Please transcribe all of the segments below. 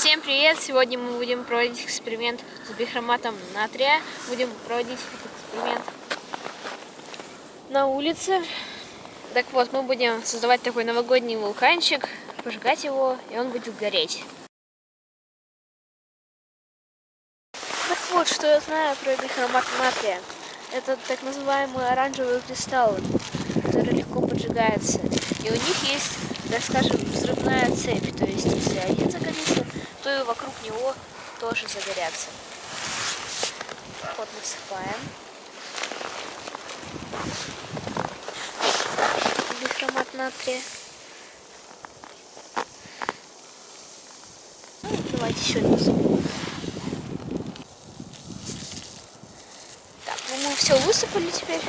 Всем привет! Сегодня мы будем проводить эксперимент с бихроматом натрия. Будем проводить эксперимент на улице. Так вот, мы будем создавать такой новогодний вулканчик, пожигать его, и он будет гореть. Так вот, что я знаю про бихромат натрия. Это так называемые оранжевые кристаллы, которые легко поджигаются. И у них есть, так скажем, взрывная цепь. То есть, если один загорится, то и вокруг него тоже загорятся. Вот насыпаем. Бихромат натрия. Ну, давайте еще насыпем. Так, ну мы все высыпали теперь.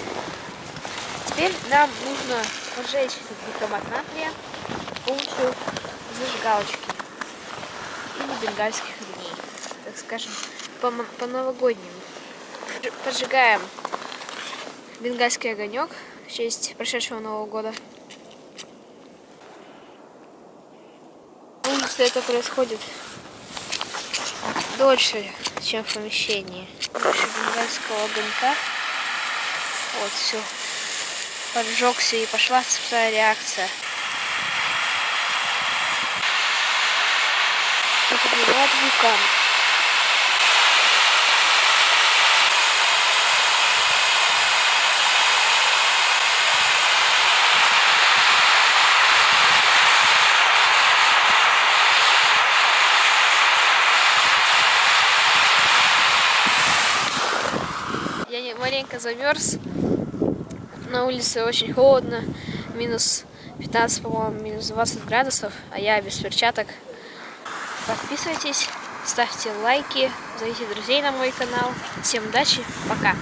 Теперь нам нужно поджечь этот бихромат натрия с помощью зажигалочки или бенгальских огней, так скажем, по-новогоднему. По Поджигаем бенгальский огонек в честь прошедшего Нового года. Улице это происходит дольше, чем в помещении. Бенгальского огонька. Вот, все. Поджегся и пошла цепная реакция. напоминает вулкан. Я маленько замерз. На улице очень холодно. Минус 15, по-моему, минус 20 градусов. А я без перчаток. Подписывайтесь, ставьте лайки, зовите друзей на мой канал. Всем удачи, пока!